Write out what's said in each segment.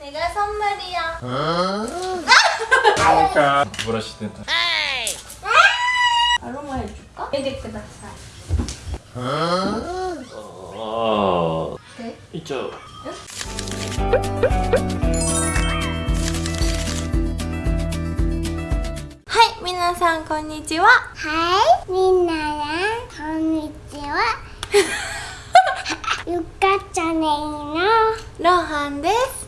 내가 선물이야. 그러니까 브러쉬 된다. 아로마 해줄까? 이제 그다사. 어. 네. 이쪽. はい、皆さんこんにちは。はい、みんなこんにちは。ゆかちゃんねのロハンです。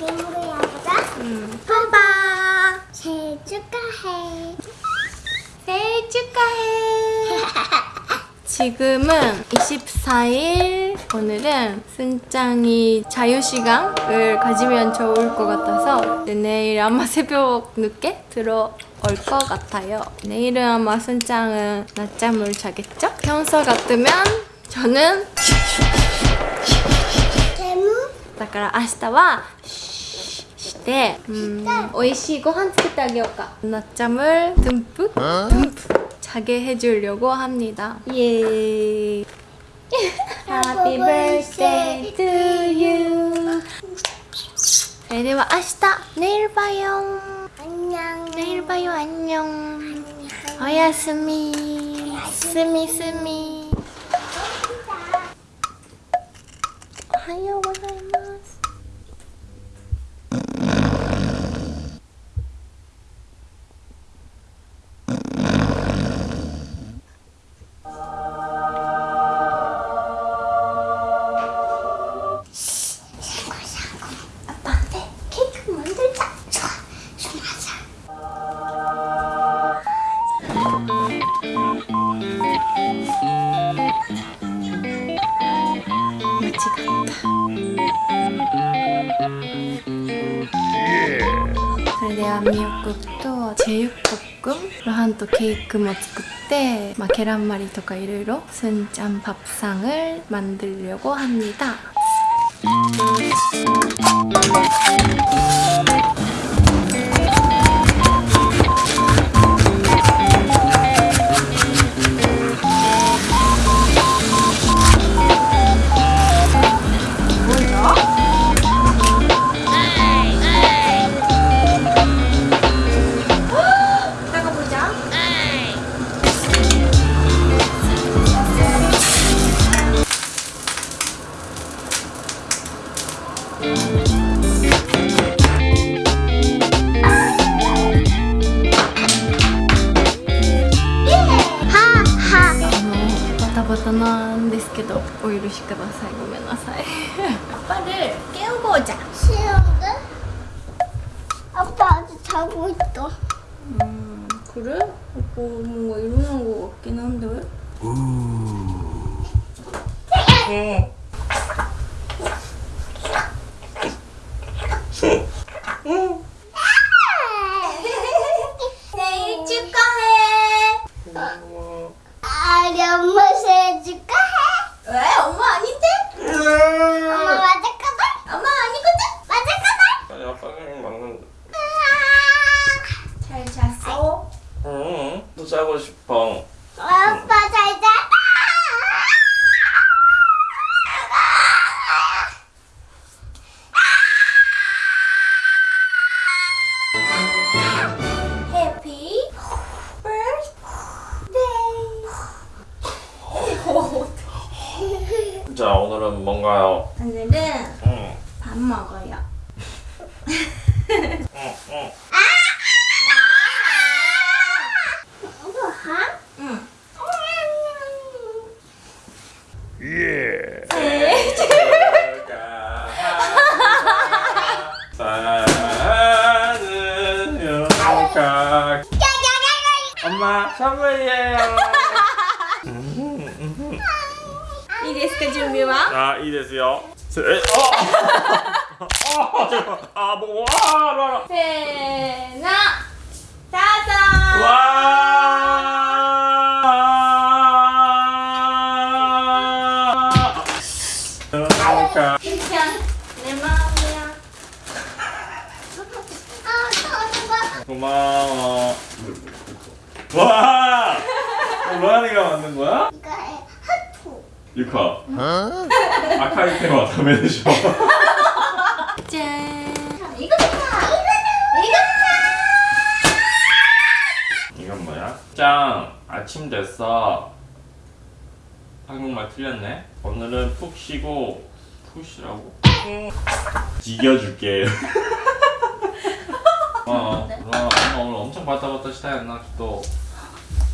다시 괴물을 해보자. 음, 빠빠. 생일 축하해. 생일 축하해. 지금은 24일 오늘은 순짱이 자유시간을 가지면 좋을 것 같아서 내일 아마 새벽 늦게 들어올 것 같아요 내일은 아마 순짱은 낮잠을 자겠죠? 평소 같으면 저는 괴물? だから明日はし てうん美味しいご飯作ってあげようか낮잠을 듬뿍 듬뿍 자게 해주려고 합니다 예 Happy birthday to you それでは明日내일 봐요 안녕. 내일 봐요 안녕おやすみすみすみ 間違ったそれではミヨコとチェユコくんロハンとケークも作って、まあ、ケランマリとかいろいろスンちゃん밥상을 만들려고 합니다 バタバタなんですけどお許しくださいごめんなさい아빠를깨우고오자 싫은데? 아빠 아직 자고 있어. 음 그래? 오빠 뭔가 일어난 거 같긴 한데 생일 자고 싶어. 아빠 잘 자. 자 오늘은 뭔가요? 오늘은 응. 밥 먹어요 엄마 선물이에 요. 이 데스크 준비 와? 아, 이 데스 요. 세, 어! 아, 잠 깐. 아, 뭐, 아, 라 라. 세나 다 섯. 와. 그러니 까. 내 마음이 야. 아, 고마 워. 와. 어, 로안이가 만든 거야? 이거에 하트. 유카. 아카이 테마 다메데쇼. 짠 이거 봐. 이거 이건 뭐야? 짱 아침 됐어 한국말 틀렸네 오늘은 푹 쉬고 푹 쉬라고? 지겨줄게 어, 엄마 오늘 엄청 바타바타 시다였나 또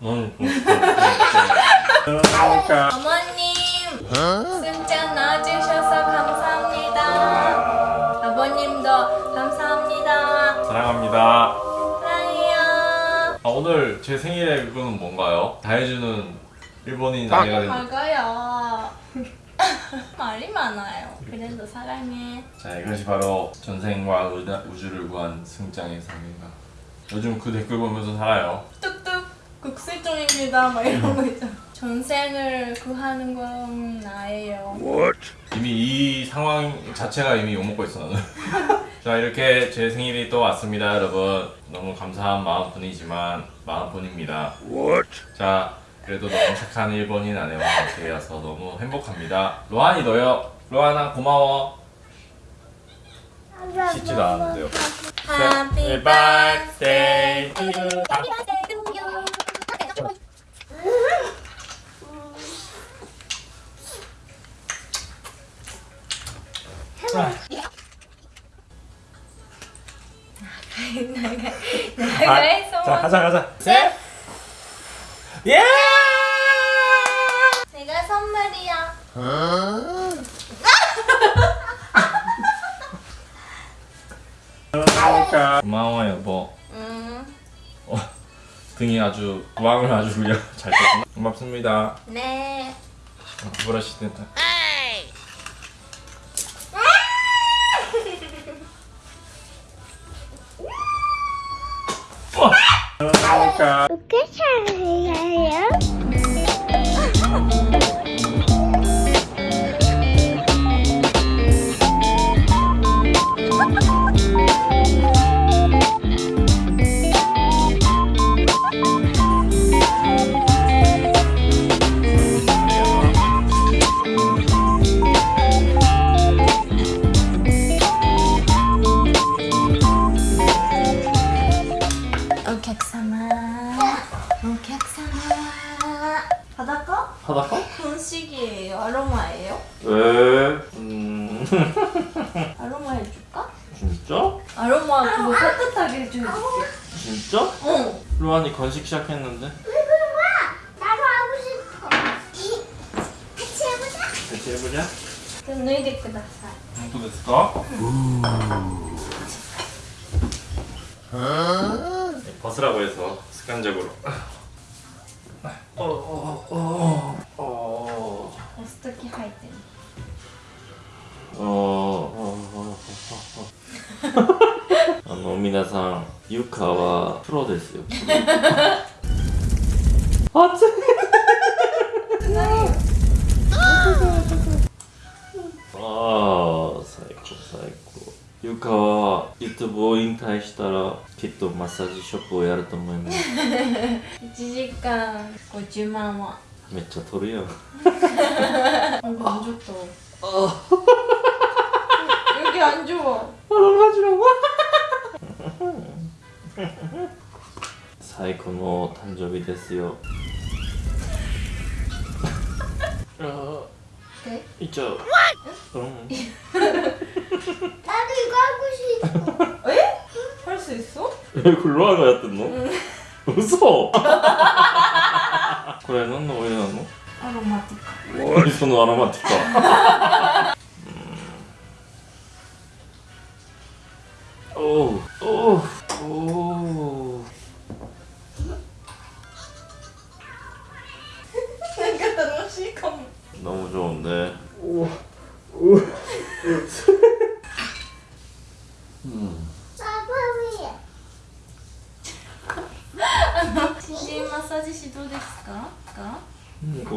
어머님 승자 낳아주셔서 감사합니다 아버님도 감사합니다 사랑합니다. 사랑해요 아, 오늘 제 생일에 그거는 뭔가요? 다 해주는 일본인 된. 먹어요 말이 많아요 그래도 사랑해 자 이것이 바로 전생과 우주를 구한 승장의 삶인가. 요즘 그 댓글 보면서 살아요. 뚝뚝 국세종입니다 막 이런 거 있잖아 전생을 구하는 건 나예요 이미 이 상황 자체가 이미 욕먹고 있어 나는. 자 이렇게 제 생일이 또 왔습니다 여러분. 너무 감사한 마음뿐이지만 마음뿐입니다. 자 그래도 너무 착한 일본인 아내와 함께여서 너무 행복합니다. 로한이 너요. 로한아 고마워. 씻지도 않았는데요. Happy birthday to you. 자 가자 가자. 셋. 예! 내가 선물이야 고마워 여보. 음, 어, 등이 아주 구황을 아주 그냥 잘 떴구나. 고맙습니다. 네 어, 브러쉬 된다. 어 아로마 해줄까? 진짜? 아로마 아, 그거 따뜻하게 해줄게 진짜? 어 로안이 건식 시작했는데 왜 그런 거야? 나도 하고 싶어 이 같이 해보자 같이 해보자 그럼 너희들 끄다 또 됐을까? 네, 벗으라고 해서 습관적으로 皆さんゆかはプロですよ。熱い。ああ最高最高。ゆかは YouTube を引退したらきっとマッサージショップをやると思います。1時間50万は。めっちゃ取るやん。あちょっと。ああう。まい。え？これロアがやってんの？うん。これ何のオなの？アロマティカ。何そのアロマティカ。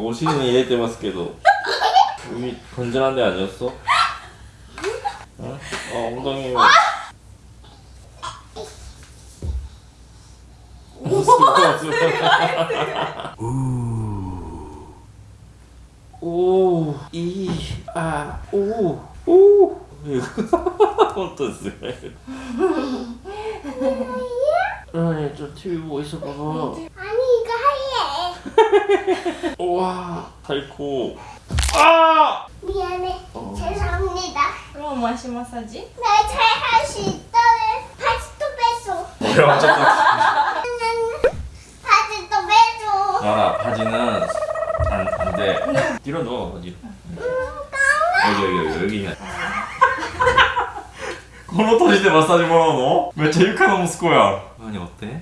뭐 오시는 이래 때 봤을 게도 이미 건전한 데 아니었어? 어? 어 엉덩이 아! 오이아오오 어떠세요? 아, 아니 TV 보고 있어봐 우와, 달고. 아! 미안해 어. 죄송합니다 アロマシマッサージ 나 잘 할 수 있다네 바지도 빼줘 뭐야, 어쨌든. 바지도 빼줘 아, 바지는 안, 안 돼. 뒤로 넣어, 어디. 여기, 여기, 여기, 여기. この年でマッサージもらうのめっちゃ床の息子や何어때 아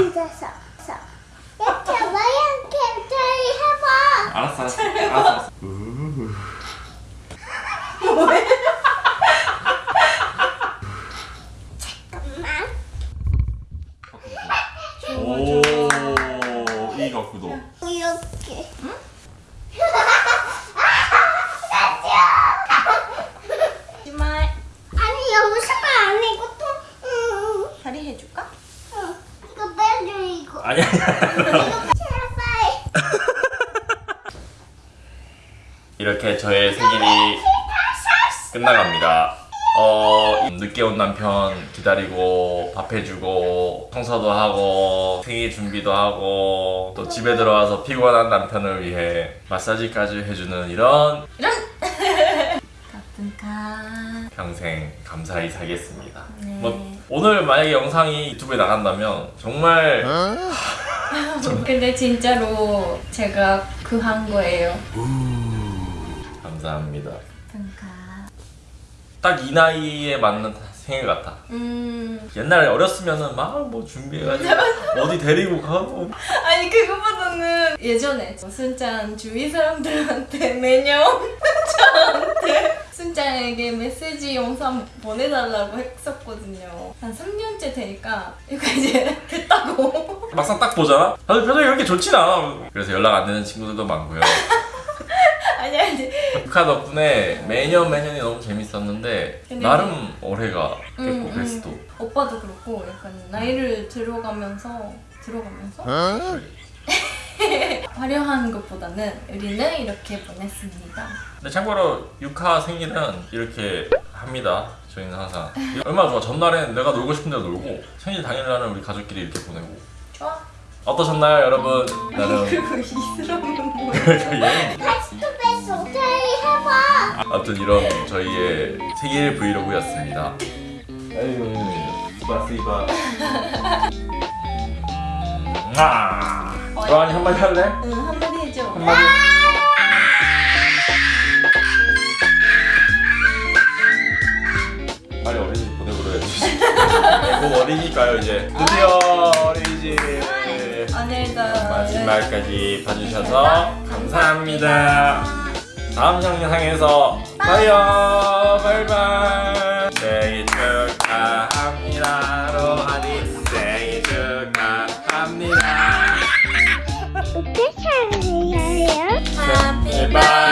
앉아서 서. 이렇게 하봐 이렇게 잘 해봐. 알았어 알았어. 알았어 알았어. 우우. 잠깐만. 오, 이 각도. 이렇게. 시마이 아니 여기서가 아니고 또 음, 다리 해줄까? 아니야 제발 이렇게 저의 생일이 끝나갑니다. 어, 늦게 온 남편 기다리고 밥 해주고 청소도 하고 생일 준비도 하고 또 집에 들어와서 피곤한 남편을 위해 마사지까지 해주는 이런 가끔가 평생 감사히 살겠습니다. 네. 뭐 오늘 만약에 영상이 유튜브에 나간다면 정말 근데 진짜로 제가 구한 거예요 감사합니다. 가끔가 딱이 나이에 맞는 생일 같아. 음 옛날에 어렸으면은 막 뭐 준비해가지고 어디 데리고 가고 아니 그거보다는 예전에 순짠 주위 사람들한테 매년 저한테 순짠에게 메시지 영상 보내달라고 했었거든요 한 3년째 되니까 이거 이제 됐다고 막상 딱 보잖아? 다들 표정이 그렇게 좋진 않아. 그래서 연락 안 되는 친구들도 많고요. 아니 아니 북한 덕분에 매년 매년이 너무 재밌었는데 근데 나름 올해가 됐고 음, 또 음. 오빠도 그렇고 약간 나이를 들어가면서 들어가면서 화려한 것보다는 우리는 이렇게 보냈습니다 근데 참고로 육하 생일은 이렇게 합니다. 저희는 항상 얼마나 좋아. 전날엔 내가 놀고 싶은 대로 놀고 생일 당일날은 우리 가족끼리 이렇게 보내고 좋아 어떠셨나요 여러분? 나름 그거 이스라면 뭐야 예. 바지도 빼줘 잘 해봐 아무튼 이런 저희의 생일 브이로그였습니다. 아유. 아, 로안이 한마디 할래? 응 한마디 해줘 한마디. 빨리 어린이집 보내버려야지. 곧 어린이니까요 이제. 드디어 어린이집. 오늘도 마지막까지 봐주셔서 감사합니다. 다음 영상에서 봐요. 바이바이. goodbye.